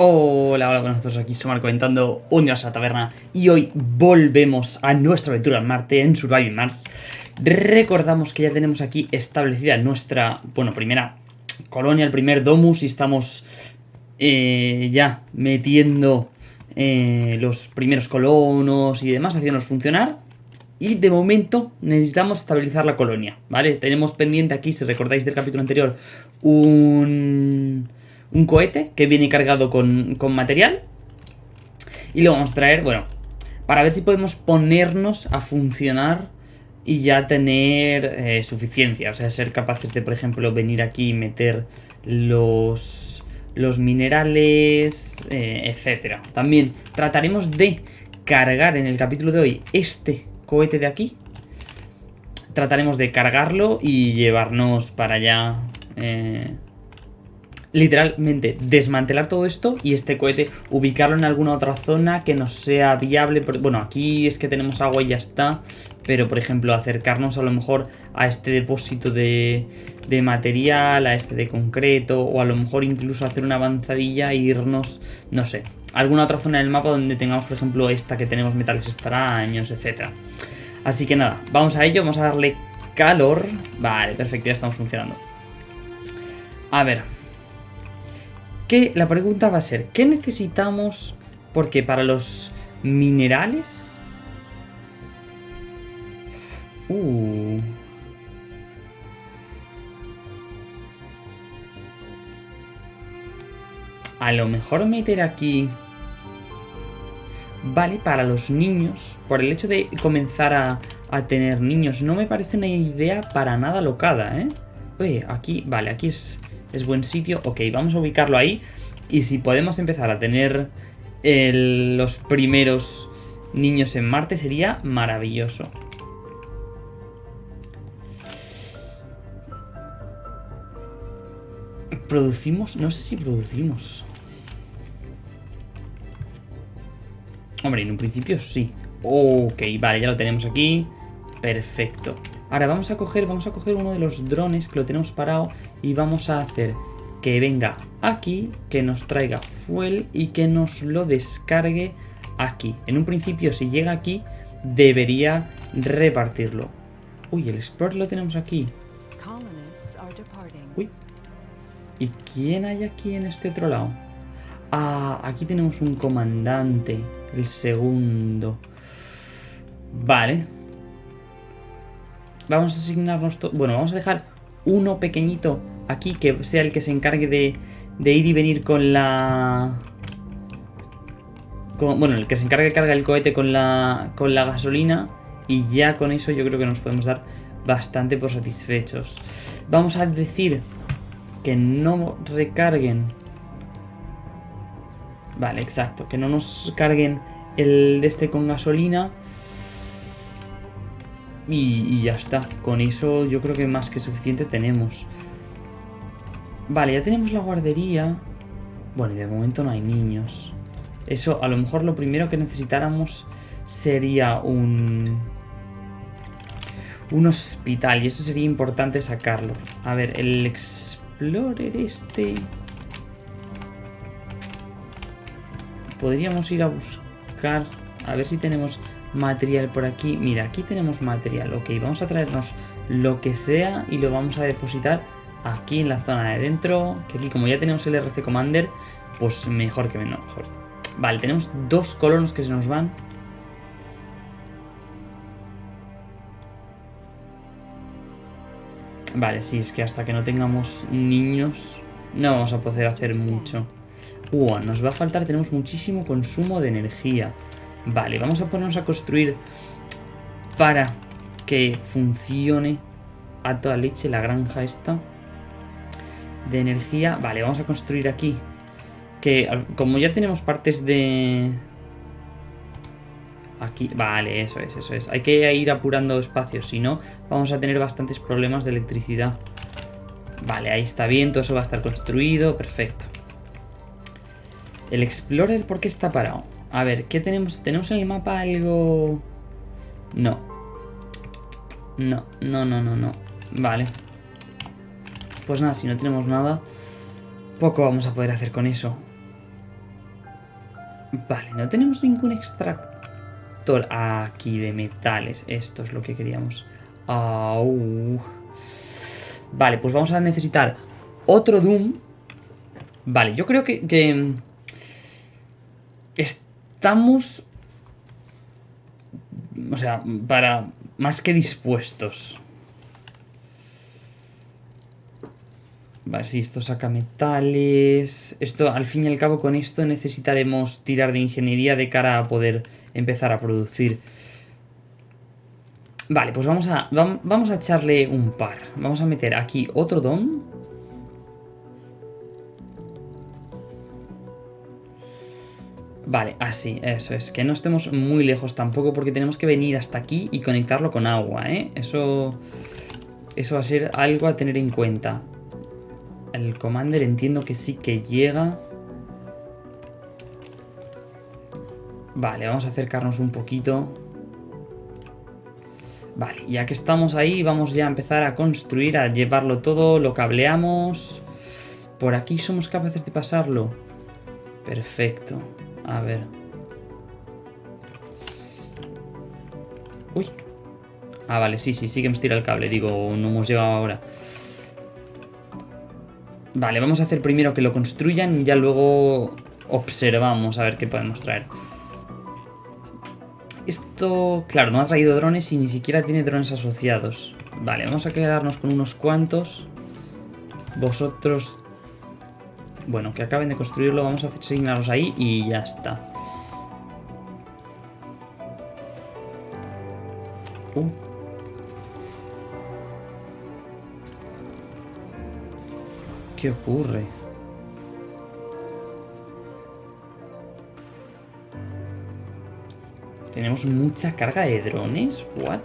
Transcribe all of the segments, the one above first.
Hola, hola, buenas nosotros aquí somos comentando un a la taberna y hoy volvemos a nuestra aventura en Marte, en Surviving Mars. Recordamos que ya tenemos aquí establecida nuestra, bueno, primera colonia, el primer domus y estamos eh, ya metiendo eh, los primeros colonos y demás, haciéndonos funcionar. Y de momento necesitamos estabilizar la colonia, ¿vale? Tenemos pendiente aquí, si recordáis del capítulo anterior, un un cohete que viene cargado con, material. Y lo vamos a traer, bueno, para ver si podemos ponernos a funcionar y ya tener eh, suficiencia. O sea, ser capaces de, por ejemplo, venir aquí y meter los, los minerales, eh, etcétera. También trataremos de cargar en el capítulo de hoy este cohete de aquí. Trataremos de cargarlo y llevarnos para allá... Eh, literalmente desmantelar todo esto y este cohete ubicarlo en alguna otra zona que no sea viable. Bueno, aquí es que tenemos agua y ya está, pero por ejemplo acercarnos a lo mejor a este depósito de, de material, a este de concreto, o a lo mejor incluso hacer una avanzadilla e irnos, no sé, a alguna otra zona del mapa donde tengamos por ejemplo esta que tenemos metales extraños, etcétera. Así que nada, vamos a ello, vamos a darle calor. Vale, perfecto, ya estamos funcionando. A ver, que la pregunta va a ser, ¿qué necesitamos? Porque para los minerales... Uh... A lo mejor meter aquí... Vale, para los niños, por el hecho de comenzar a, a tener niños, no me parece una idea para nada locada, ¿eh? Oye, aquí, vale, aquí es es buen sitio. Ok, vamos a ubicarlo ahí. Y si podemos empezar a tener los primeros niños en Marte sería maravilloso. ¿Producimos? No sé si producimos. Hombre, en un principio sí. Ok, vale, ya lo tenemos aquí. Perfecto. Ahora vamos a coger, vamos a coger uno de los drones que lo tenemos parado y vamos a hacer que venga aquí, que nos traiga fuel y que nos lo descargue aquí. En un principio, si llega aquí, debería repartirlo. Uy, el Explorer lo tenemos aquí. Uy. ¿Y quién hay aquí en este otro lado? Ah, aquí tenemos un comandante, el segundo. Vale, Vamos a asignarnos todo. Bueno, vamos a dejar uno pequeñito aquí que sea el que se encargue de, de ir y venir con la... bueno, el que se encargue de cargar el cohete con la, con la gasolina y ya con eso yo creo que nos podemos dar bastante por satisfechos. Vamos a decir que no recarguen... Vale, exacto, que no nos carguen el de este con gasolina y, ya está. Con eso yo creo que más que suficiente tenemos. Vale, ya tenemos la guardería. Bueno, y de momento no hay niños. Eso, a lo mejor lo primero que necesitáramos sería un... Un hospital. Y eso sería importante sacarlo. A ver, el Explorer este... Podríamos ir a buscar... A ver si tenemos material por aquí. Mira, aquí tenemos material. Ok, vamos a traernos lo que sea y lo vamos a depositar aquí en la zona de dentro. Que aquí como ya tenemos el RC Commander, pues mejor que menos. Mejor. Vale, tenemos dos colonos que se nos van. Vale, sí, es que hasta que no tengamos niños no vamos a poder hacer mucho. Uh, nos va a faltar, tenemos muchísimo consumo de energía. Vale, vamos a ponernos a construir para que funcione a toda leche la granja esta de energía. Vale, vamos a construir aquí. Que como ya tenemos partes de... Aquí, vale, eso es, eso es. Hay que ir apurando espacios, si no vamos a tener bastantes problemas de electricidad. Vale, ahí está bien, todo eso va a estar construido, perfecto. El Explorer, ¿por qué está parado? A ver, ¿qué tenemos? ¿Tenemos en el mapa algo...? No. No, no, no, no, no. Vale. Pues nada, si no tenemos nada, poco vamos a poder hacer con eso. Vale, no tenemos ningún extractor aquí de metales. Esto es lo que queríamos. Vale, pues vamos a necesitar otro Doom. Vale, yo creo que, que estamos... O sea, para... Más que dispuestos. Vale, sí, esto saca metales... Esto, al fin y al cabo, con esto necesitaremos tirar de ingeniería de cara a poder empezar a producir. Vale, pues vamos a, vamos a echarle un par. Vamos a meter aquí otro don. Vale, así, eso es. Que no estemos muy lejos tampoco porque tenemos que venir hasta aquí y conectarlo con agua, ¿eh? Eso, eso va a ser algo a tener en cuenta. El Commander entiendo que sí que llega. Vale, vamos a acercarnos un poquito. Vale, ya que estamos ahí, vamos ya a empezar a construir, a llevarlo todo, lo cableamos. Por aquí somos capaces de pasarlo. Perfecto. A ver. Uy. Ah, vale, sí, sí, sí que hemos tirado el cable. Digo, no hemos llegado ahora. Vale, vamos a hacer primero que lo construyan y ya luego observamos a ver qué podemos traer. Esto, claro, no ha traído drones y ni siquiera tiene drones asociados. Vale, vamos a quedarnos con unos cuantos. Vosotros bueno, que acaben de construirlo, vamos a asignarlos ahí y ya está. ¿Qué ocurre? Tenemos mucha carga de drones. What?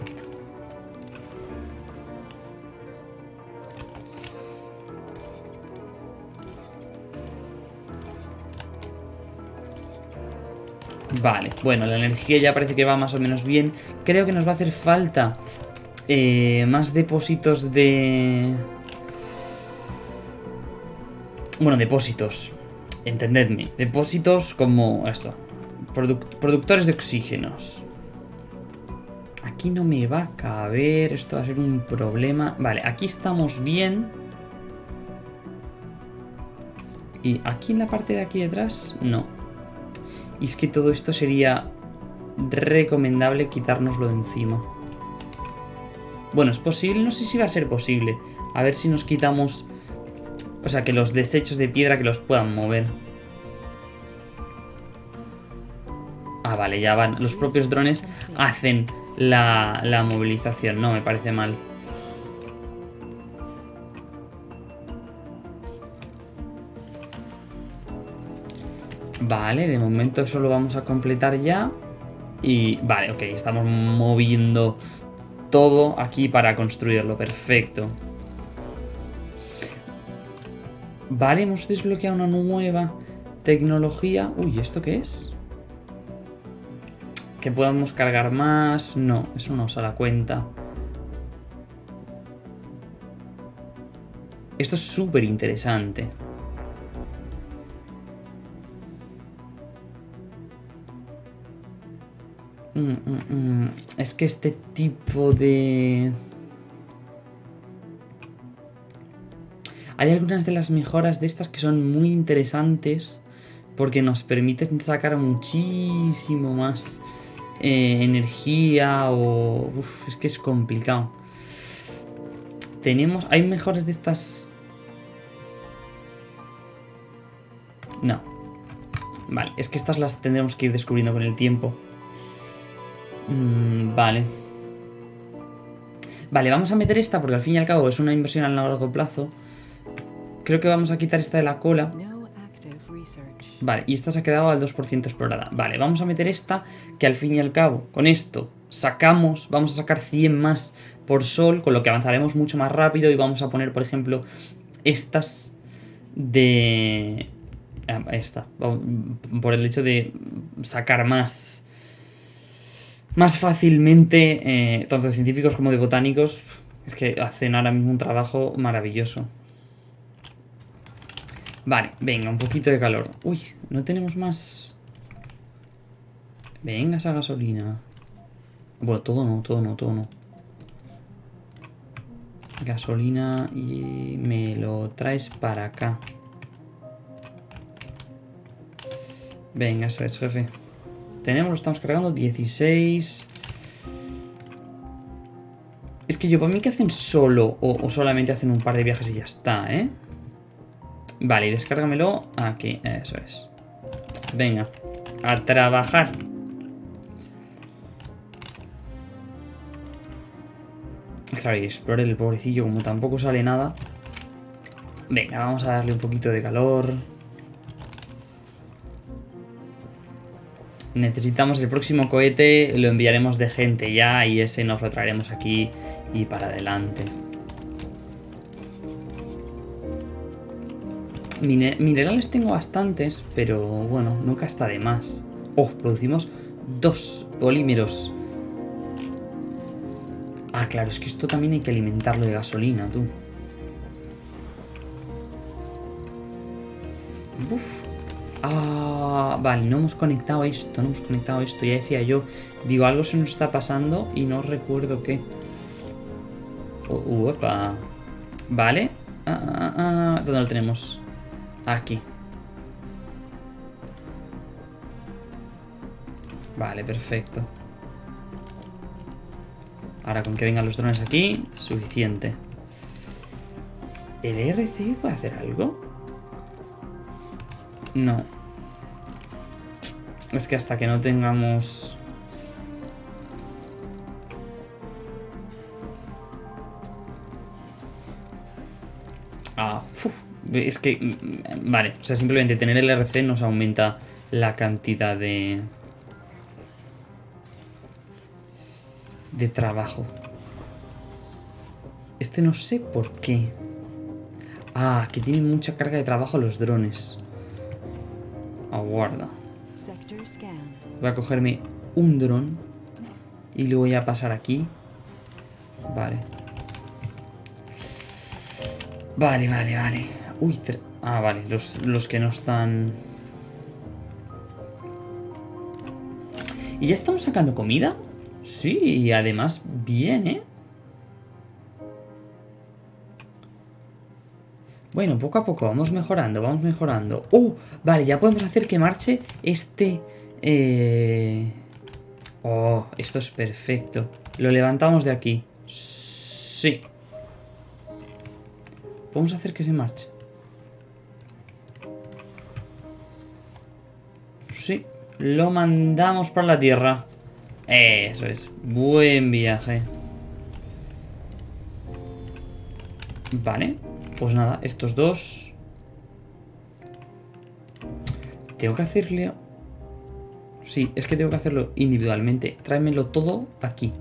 Vale, bueno, la energía ya parece que va más o menos bien. Creo que nos va a hacer falta eh, más depósitos de... Bueno, depósitos. Entendedme. Depósitos como esto. productores de oxígenos. Aquí no me va a caber. Esto va a ser un problema. Vale, aquí estamos bien. Y aquí en la parte de aquí detrás, no. Y es que todo esto sería recomendable quitárnoslo de encima. Bueno, es posible, no sé si va a ser posible. A ver si nos quitamos... O sea, que los desechos de piedra que los puedan mover. Ah, vale, ya van. Los propios drones hacen la, la movilización. No, me parece mal. Vale, de momento eso lo vamos a completar ya. Y vale, ok, estamos moviendo todo aquí para construirlo, perfecto. Vale, hemos desbloqueado una nueva tecnología. Uy, ¿esto qué es? Que podamos cargar más. No, eso no se da cuenta. Esto es súper interesante. Es que este tipo de... Hay algunas de las mejoras de estas que son muy interesantes porque nos permiten sacar muchísimo más eh, energía o... Uf, es que es complicado. Tenemos... Hay mejoras de estas... No. Vale, es que estas las tendremos que ir descubriendo con el tiempo. Mm, vale. Vale, vamos a meter esta porque al fin y al cabo es una inversión a largo plazo. Creo que vamos a quitar esta de la cola. Vale, y esta se ha quedado al 2% explorada. Vale, vamos a meter esta, que al fin y al cabo, con esto sacamos, vamos a sacar 100 más por sol, con lo que avanzaremos mucho más rápido y vamos a poner, por ejemplo, estas de... Ah, esta, por el hecho de sacar más más fácilmente, eh, tanto de científicos como de botánicos, es que hacen ahora mismo un trabajo maravilloso. Vale, venga, un poquito de calor. Uy, no tenemos más... Venga esa gasolina. Bueno, todo no, todo no, todo no. Gasolina y me lo traes para acá. Venga, eso es, jefe. Tenemos, lo estamos cargando, 16. Es que yo, para mí que hacen solo o, solamente hacen un par de viajes y ya está, ¿eh? Vale, descárgamelo aquí, eso es. Venga, a trabajar. Claro, y explore el pobrecillo, como tampoco sale nada. Venga, vamos a darle un poquito de calor. Necesitamos el próximo cohete, lo enviaremos de gente ya y ese nos lo traeremos aquí y para adelante. minerales tengo bastantes, pero bueno, nunca está de más. Oh, producimos dos polímeros. Ah, claro, es que esto también hay que alimentarlo de gasolina, tú. Uf. Ah, vale, no hemos conectado esto, no hemos conectado esto. Ya decía yo, digo, algo se nos está pasando y no recuerdo qué. Uh, Vale. Ah, ah, ah, ¿Dónde lo tenemos? Aquí. Vale, perfecto. Ahora con que vengan los drones aquí, suficiente. ¿El ERC puede hacer algo? No. Es que hasta que no tengamos... Ah, es que... Mm, vale, o sea, simplemente tener el RC nos aumenta la cantidad de... De trabajo. Este no sé por qué. Ah, que tienen mucha carga de trabajo los drones. Aguarda. Voy a cogerme un dron. Y lo voy a pasar aquí. Vale. Vale, vale, vale. Uy, ah, vale. Los, los que no están... ¿Y ya estamos sacando comida? Sí, y además bien, ¿eh? Bueno, poco a poco, vamos mejorando, vamos mejorando. ¡Oh! Vale, ya podemos hacer que marche este... Eh... Oh, esto es perfecto. Lo levantamos de aquí. Sí. Podemos hacer que se marche. Sí. Lo mandamos para la tierra. Eso es. Buen viaje. Vale. Pues nada, estos dos... Tengo que hacerle... Sí, es que tengo que hacerlo individualmente. Tráemelo todo aquí.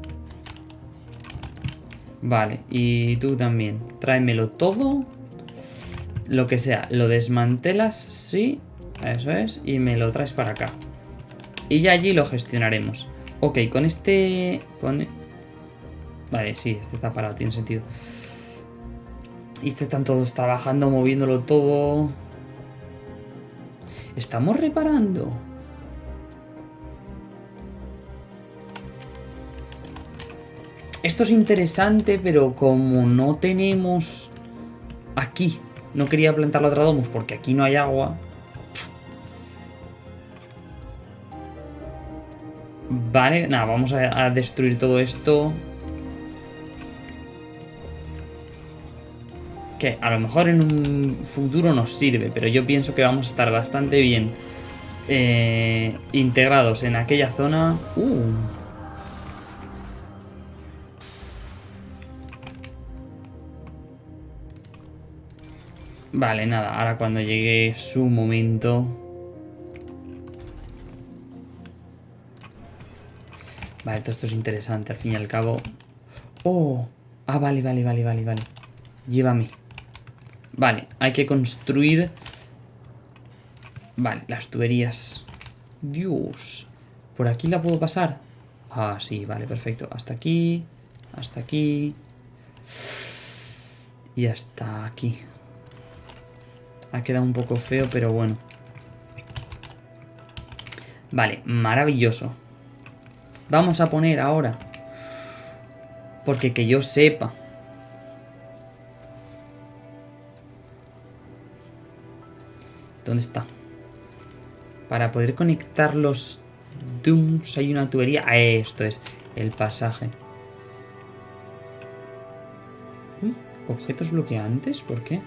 Vale, y tú también. Tráemelo todo. Lo que sea. Lo desmantelas, sí. Eso es. Y me lo traes para acá. Y ya allí lo gestionaremos. Ok, con este... Con... Vale, sí, este está parado, tiene sentido. Y este están todos trabajando, moviéndolo todo. Estamos reparando. Esto es interesante, pero como no tenemos aquí, no quería plantar la otra domus porque aquí no hay agua. Vale, nada, vamos a destruir todo esto. Que a lo mejor en un futuro nos sirve, pero yo pienso que vamos a estar bastante bien eh, integrados en aquella zona. Uh. Vale, nada, ahora cuando llegue su momento... Vale, todo esto es interesante, al fin y al cabo. ¡Oh! Ah, vale, vale, vale, vale, vale. Llévame. Vale, hay que construir... Vale, las tuberías. Dios. ¿Por aquí la puedo pasar? Ah, sí, vale, perfecto. Hasta aquí, hasta aquí. Y hasta aquí. Ha quedado un poco feo, pero bueno. Vale, maravilloso. vamos a poner ahora. Porque que yo sepa. ¿Dónde está? Para poder conectar los Dooms hay una tubería. Ah, esto es el pasaje. Uy, objetos bloqueantes, ¿por qué?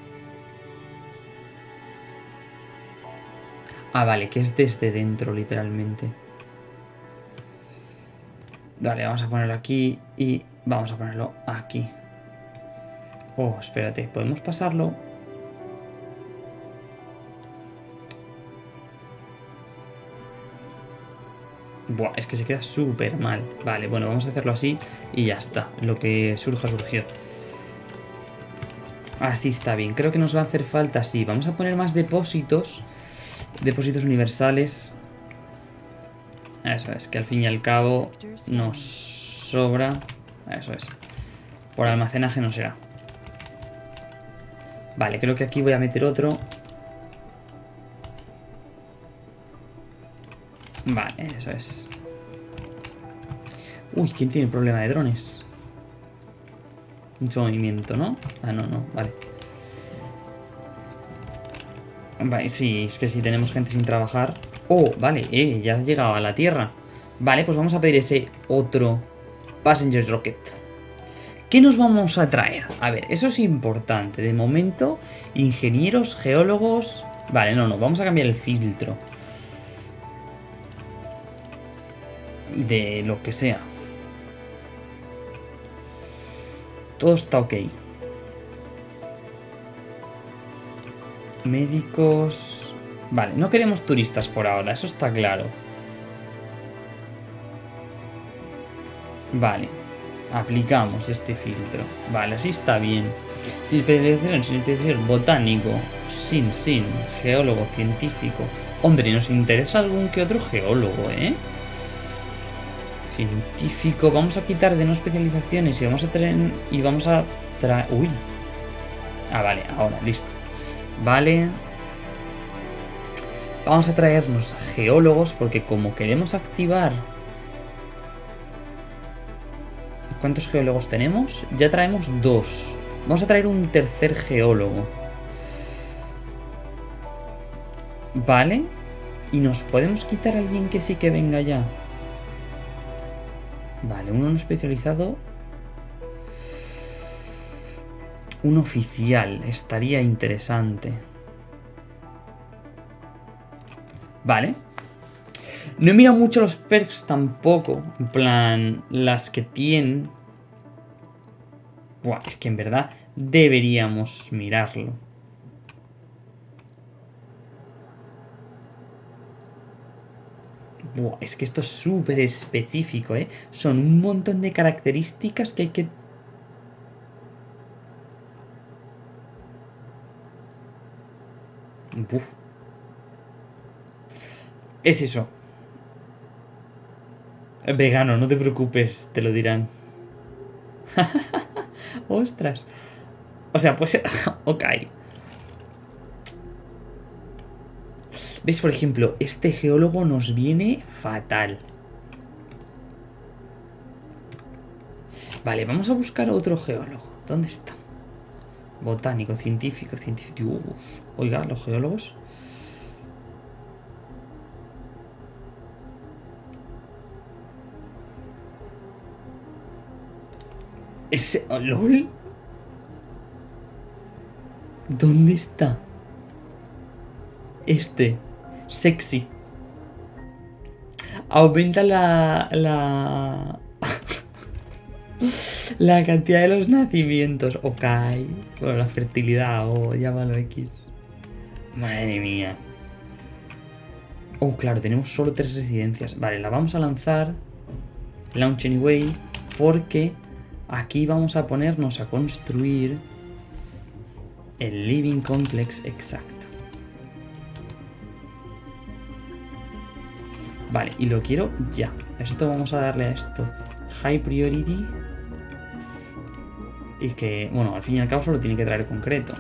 Ah, vale, que es desde dentro, literalmente. Vale, vamos a ponerlo aquí y vamos a ponerlo aquí. Oh, espérate, ¿podemos pasarlo? Buah, es que se queda súper mal. Vale, bueno, vamos a hacerlo así y ya está. Lo que surja, surgió. Así está bien. Creo que nos va a hacer falta, sí. Vamos a poner más depósitos. Depósitos universales. Eso es, que al fin y al cabo nos sobra. Eso es. Por almacenaje no será. Vale, creo que aquí voy a meter otro. Vale, eso es. Uy, ¿quién tiene problema de drones? Mucho movimiento, ¿no? Ah, no, no, vale. Vale, sí, es que si tenemos gente sin trabajar... Oh, vale, eh, ya has llegado a la Tierra. Vale, pues vamos a pedir ese otro Passenger Rocket. ¿Qué nos vamos a traer? A ver, eso es importante. De momento, ingenieros, geólogos... Vale, no, no, vamos a cambiar el filtro. De lo que sea. Todo está ok. Médicos... Vale, no queremos turistas por ahora, eso está claro. Vale, aplicamos este filtro. Vale, así está bien. Sin especialización, sin especialización, botánico, sin, sin, geólogo, científico. Hombre, nos interesa algún que otro geólogo, ¿eh? Científico. Vamos a quitar de no especializaciones y vamos a traer... Y vamos a traer... Uy. Ah, vale. Ahora, listo. Vale. Vamos a traernos geólogos porque como queremos activar... ¿Cuántos geólogos tenemos? Ya traemos dos. Vamos a traer un tercer geólogo. Vale. Y nos podemos quitar a alguien que sí que venga ya. Vale, uno no especializado. Un oficial. Estaría interesante. Vale. No he mirado mucho los perks tampoco. En plan, las que tienen. Buah, es que en verdad deberíamos mirarlo. Es que esto es súper específico, ¿eh? Son un montón de características que hay que... Es eso. Vegano, no te preocupes, te lo dirán. Ostras. O sea, pues... ok. ¿Ves? Por ejemplo, este geólogo nos viene fatal. Vale, vamos a buscar otro geólogo. ¿Dónde está? Botánico, científico, científico. oiga, los geólogos. Ese... Oh, ¿Lol? ¿Dónde está? Este sexy. Aumenta la... la... la cantidad de los nacimientos. Ok. Bueno, la fertilidad o llámalo X. Madre mía. Oh, claro, tenemos solo tres residencias. Vale, la vamos a lanzar. Launch anyway. Porque aquí vamos a ponernos a construir el living complex exacto. Vale, y lo quiero ya. Esto vamos a darle a esto high priority. Y que, bueno, al fin y al cabo solo tiene que traer concreto.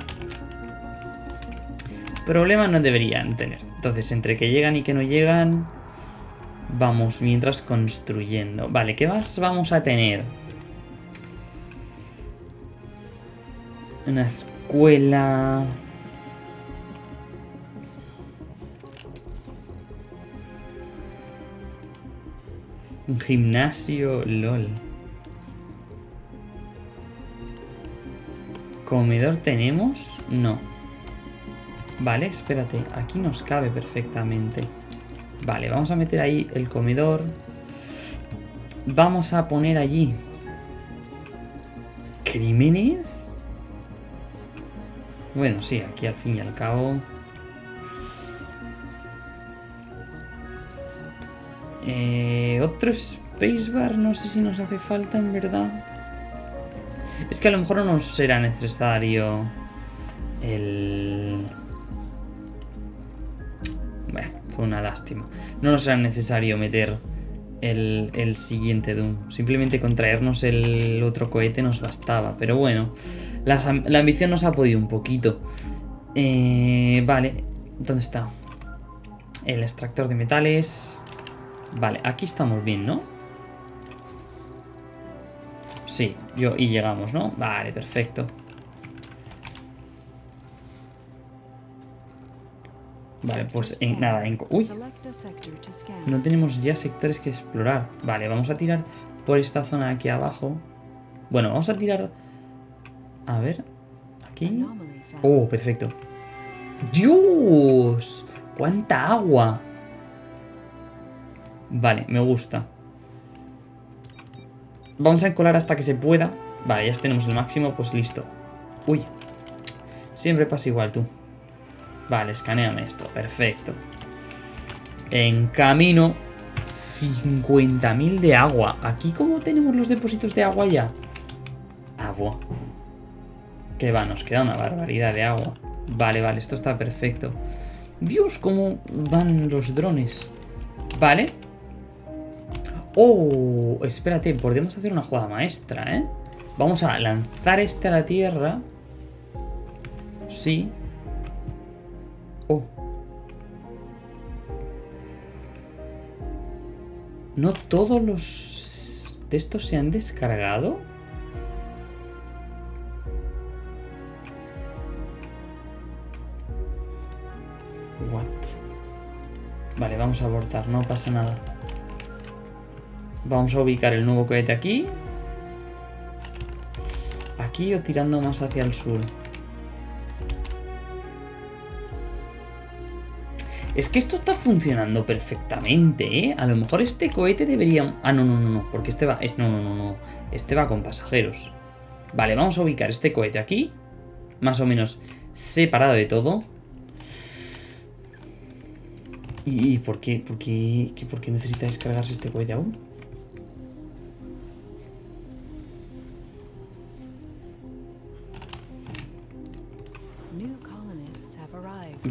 Problemas no deberían tener. Entonces, entre que llegan y que no llegan... Vamos mientras construyendo. Vale, ¿qué más vamos a tener? Una escuela... gimnasio, lol. ¿Comedor tenemos? No. Vale, espérate. Aquí nos cabe perfectamente. Vale, vamos a meter ahí el comedor. Vamos a poner allí... ¿Crímenes? Bueno, sí, aquí al fin y al cabo... Eh, otro spacebar, no sé si nos hace falta en verdad. Es que a lo mejor no nos será necesario el... Bueno, fue una lástima. No nos será necesario meter el, el siguiente Doom. Simplemente con traernos el otro cohete nos bastaba. Pero bueno, la, la ambición nos ha podido un poquito. Eh, vale, ¿dónde está? El extractor de metales... Vale, aquí estamos bien, ¿no? Sí, yo y llegamos, ¿no? Vale, perfecto. Vale, pues en, nada, en... ¡Uy! No tenemos ya sectores que explorar. Vale, vamos a tirar por esta zona aquí abajo. Bueno, vamos a tirar... A ver... Aquí... ¡Oh, perfecto! ¡Dios! ¡Cuánta agua! Vale, me gusta. Vamos a encolar hasta que se pueda. Vale, ya tenemos el máximo, pues listo. Uy. Siempre pasa igual tú. Vale, escaneame esto. Perfecto. En camino. 50.000 de agua. ¿Aquí cómo tenemos los depósitos de agua ya? Agua. Que va, nos queda una barbaridad de agua. Vale, vale, esto está perfecto. Dios, cómo van los drones. Vale. Oh, espérate, podemos hacer una jugada maestra, ¿eh? Vamos a lanzar este a la tierra. Sí. Oh. ¿No todos los de estos se han descargado? What? Vale, vamos a abortar, no pasa nada. Vamos a ubicar el nuevo cohete aquí. Aquí o tirando más hacia el sur. Es que esto está funcionando perfectamente, ¿eh? A lo mejor este cohete debería... Ah, no, no, no, no, porque este va... No, no, no, no. Este va con pasajeros. Vale, vamos a ubicar este cohete aquí. Más o menos separado de todo. ¿Y por qué, por qué, por qué necesita descargarse este cohete aún?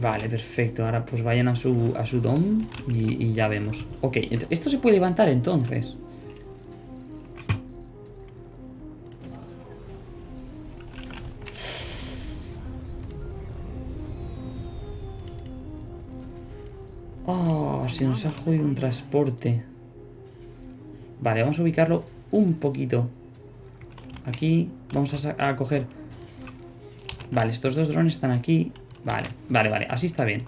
Vale, perfecto. Ahora pues vayan a su, a su dom y, ya vemos. Ok, esto se puede levantar entonces. Oh, se nos ha jodido un transporte. Vale, vamos a ubicarlo un poquito. Aquí vamos a, a coger... Vale, estos dos drones están aquí. Vale, vale, vale. Así está bien.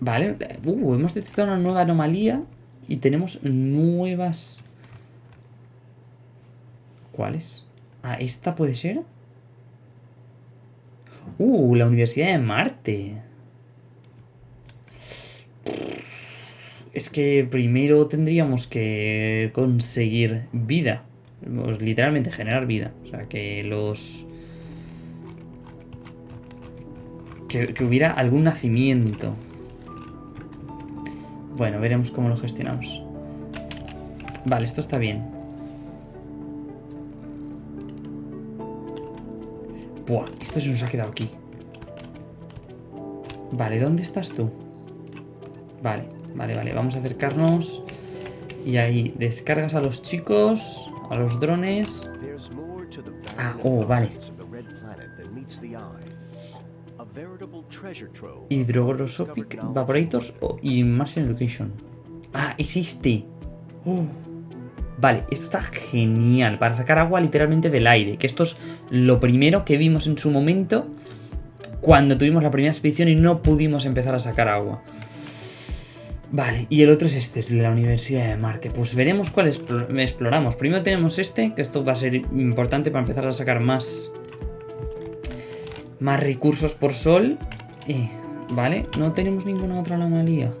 Vale. Uh, hemos detectado una nueva anomalía. Y tenemos nuevas... ¿Cuáles? Ah, ¿esta puede ser? Uh, la Universidad de Marte. Es que primero tendríamos que conseguir vida. Pues, literalmente generar vida. O sea, que los que, hubiera algún nacimiento. Bueno, veremos cómo lo gestionamos. Vale, esto está bien. Buah, esto se nos ha quedado aquí. Vale, ¿dónde estás tú? Vale, vale, vale. Vamos a acercarnos. Y ahí, descargas a los chicos, a los drones. Ah, oh, vale. Hydrogroscopic Evaporators y Martian Education. Ah, existe. Oh. Vale, esto está genial. Para sacar agua literalmente del aire. Que esto es lo primero que vimos en su momento. Cuando tuvimos la primera expedición y no pudimos empezar a sacar agua. Vale, y el otro es este, es de la Universidad de Marte. Pues veremos cuál exploramos. Primero tenemos este, que esto va a ser importante para empezar a sacar más... Más recursos por sol. Eh, vale, no tenemos ninguna otra anomalía.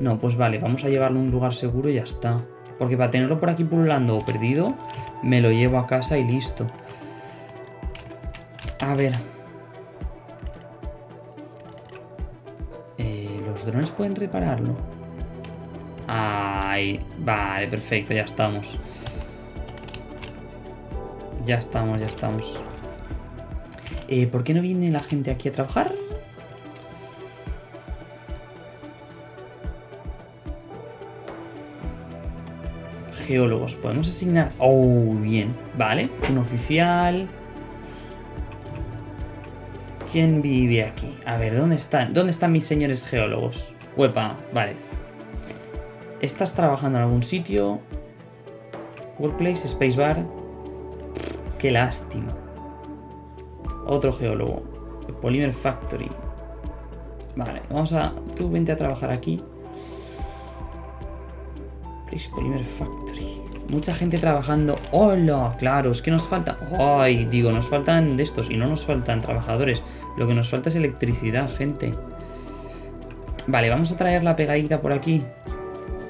No, pues vale, vamos a llevarlo a un lugar seguro y ya está. Porque para tenerlo por aquí pululando o perdido, me lo llevo a casa y listo. A ver. Eh, ¿Los drones pueden repararlo? Ay, vale, perfecto, ya estamos. Ya estamos, ya estamos. Eh, ¿Por qué no viene la gente aquí a trabajar? geólogos. Podemos asignar... Oh, bien. Vale. Un oficial. ¿Quién vive aquí? A ver, ¿dónde están? ¿Dónde están mis señores geólogos? Huepa, vale. ¿Estás trabajando en algún sitio? Workplace, Spacebar. Qué lástima. Otro geólogo. Polymer Factory. Vale, vamos a... Tú vente a trabajar aquí. Polymer Factory. Mucha gente trabajando. ¡Hola! Claro, es que nos falta... ¡Ay! Digo, nos faltan de estos y no nos faltan trabajadores. Lo que nos falta es electricidad, gente. Vale, vamos a traer la pegadita por aquí.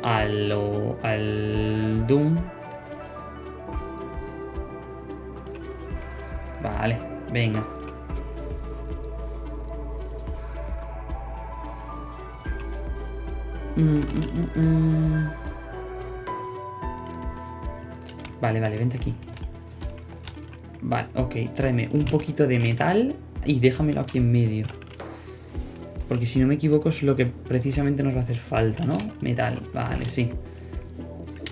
Al, al Doom. Venga. Mm, mm, mm, Vale, vale, vente aquí. Vale, ok, tráeme un poquito de metal y déjamelo aquí en medio. Porque si no me equivoco es lo que precisamente nos va a hacer falta, ¿no? Metal, vale, sí.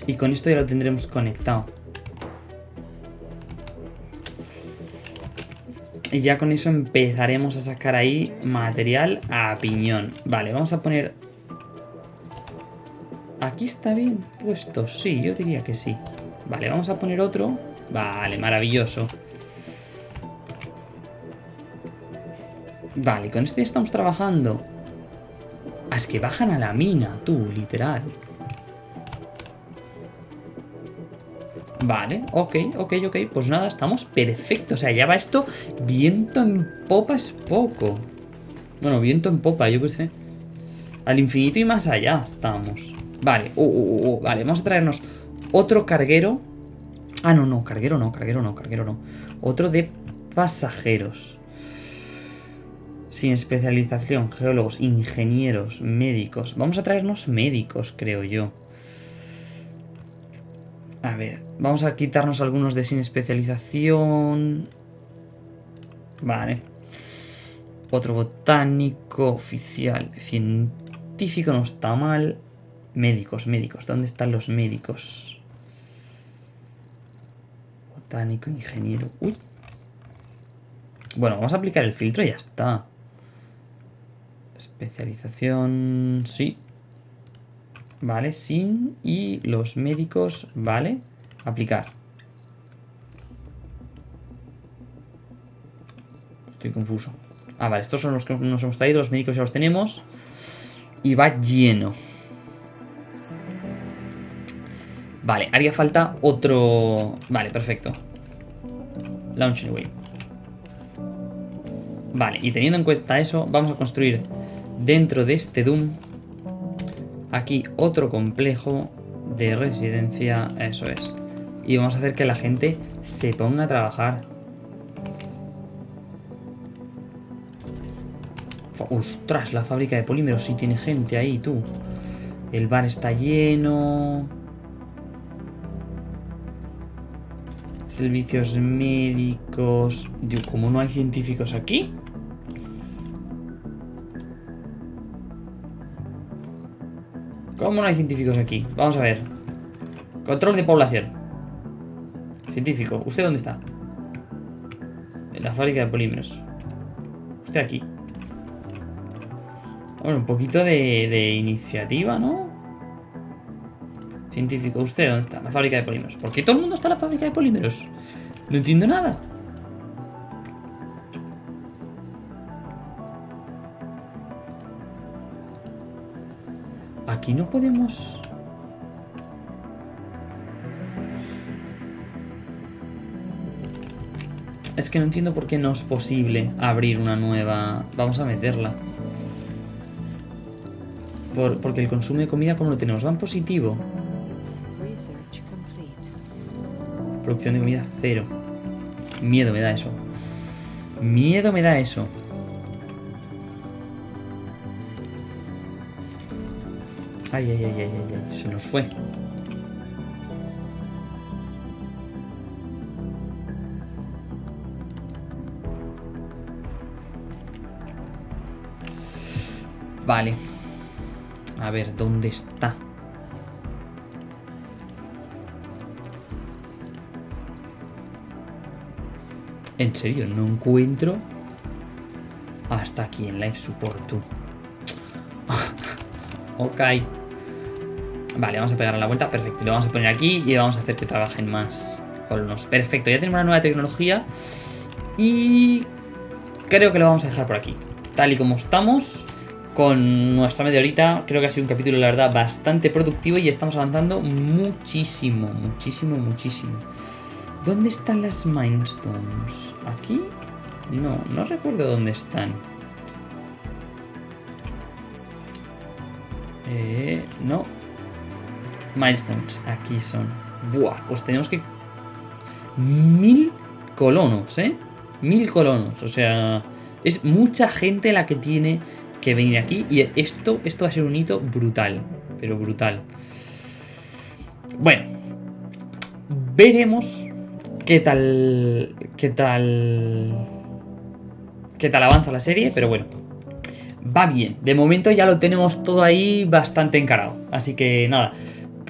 Y con esto ya lo tendremos conectado. Y ya con eso empezaremos a sacar ahí material a piñón. Vale, vamos a poner... ¿Aquí está bien puesto? Sí, yo diría que sí. Vale, vamos a poner otro. Vale, maravilloso. Vale, con este estamos trabajando. Ah, es que bajan a la mina, tú, literal. Vale, ok, ok, ok. Pues nada, estamos perfectos. O sea, ya va esto. Viento en popa es poco. Bueno, viento en popa, yo qué sé. Al infinito y más allá estamos. Vale, uh, uh, uh, vale, vamos a traernos otro carguero. Ah, no, no, carguero no, carguero no, carguero no. Otro de pasajeros. Sin especialización, geólogos, ingenieros, médicos. Vamos a traernos médicos, creo yo. A ver, vamos a quitarnos algunos de sin especialización. Vale. Otro botánico, oficial, científico, no está mal. Médicos, médicos. ¿Dónde están los médicos? Botánico, ingeniero. Uy. Bueno, vamos a aplicar el filtro y ya está. Especialización, sí. Vale, sin. Y los médicos, vale. Aplicar. Estoy confuso. Ah, vale, estos son los que nos hemos traído. Los médicos ya los tenemos. Y va lleno. Vale, haría falta otro... Vale, perfecto. Launch away. Vale, y teniendo en cuenta eso, vamos a construir dentro de este Doom aquí otro complejo de residencia, eso es. Y vamos a hacer que la gente se ponga a trabajar. Ostras, la fábrica de polímeros sí tiene gente ahí, tú. El bar está lleno. Servicios médicos... Digo, ¿cómo no hay científicos aquí? ¿Cómo no hay científicos aquí? Vamos a ver. Control de población. Científico. ¿Usted dónde está? En la fábrica de polímeros. usted aquí. Bueno, un poquito de, de iniciativa, ¿no? Científico, ¿usted dónde está? La fábrica de polímeros. ¿Por qué todo el mundo está en la fábrica de polímeros? No entiendo nada. Aquí no podemos... Es que no entiendo por qué no es posible abrir una nueva... Vamos a meterla. Por- porque el consumo de comida, ¿cómo lo tenemos? Va en positivo. Producción de comida cero. Miedo me da eso. Miedo me da eso. Ay, ay, ay, ay, ay. Se nos fue. Vale. A ver, ¿dónde está? En serio, no encuentro hasta aquí en Live Support tú. ok. Vale, vamos a pegar a la vuelta. Perfecto. Lo vamos a poner aquí y vamos a hacer que trabajen más colonos. Perfecto. Ya tenemos una nueva tecnología. Y creo que lo vamos a dejar por aquí. Tal y como estamos. Con nuestra media horita. Creo que ha sido un capítulo, la verdad, bastante productivo. Y estamos avanzando muchísimo, muchísimo, muchísimo. ¿Dónde están las Mindstones? ¿Aquí? No, no recuerdo dónde están. Eh, no. Milestones, aquí son. Buah, pues tenemos que... Mil colonos, ¿eh? Mil colonos, o sea... Es mucha gente la que tiene que venir aquí y esto, esto va a ser un hito brutal, pero brutal. Bueno, veremos qué tal, qué tal, qué tal avanza la serie, pero bueno, va bien. De momento ya lo tenemos todo ahí bastante encarado, así que nada.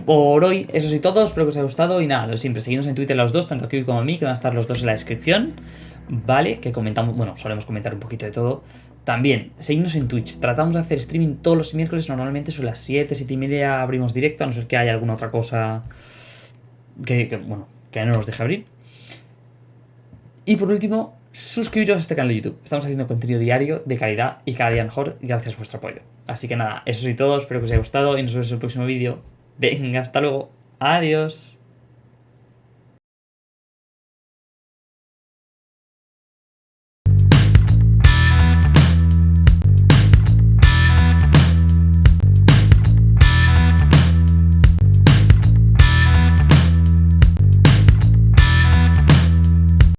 Por hoy, eso sí todo, espero que os haya gustado y nada, lo siempre, seguidnos en Twitter los dos, tanto aquí como a mí, que van a estar los dos en la descripción, ¿vale? Que comentamos, bueno, solemos comentar un poquito de todo. También, seguidnos en Twitch, tratamos de hacer streaming todos los miércoles, normalmente son las 7, 7 y media abrimos directo, a no ser que haya alguna otra cosa que, que, bueno, que no nos deje abrir. Y por último, suscribiros a este canal de YouTube. Estamos haciendo contenido diario, de calidad y cada día mejor gracias a vuestro apoyo. Así que nada, eso sí todo, espero que os haya gustado y nos vemos en el próximo vídeo. Venga, hasta luego. Adiós.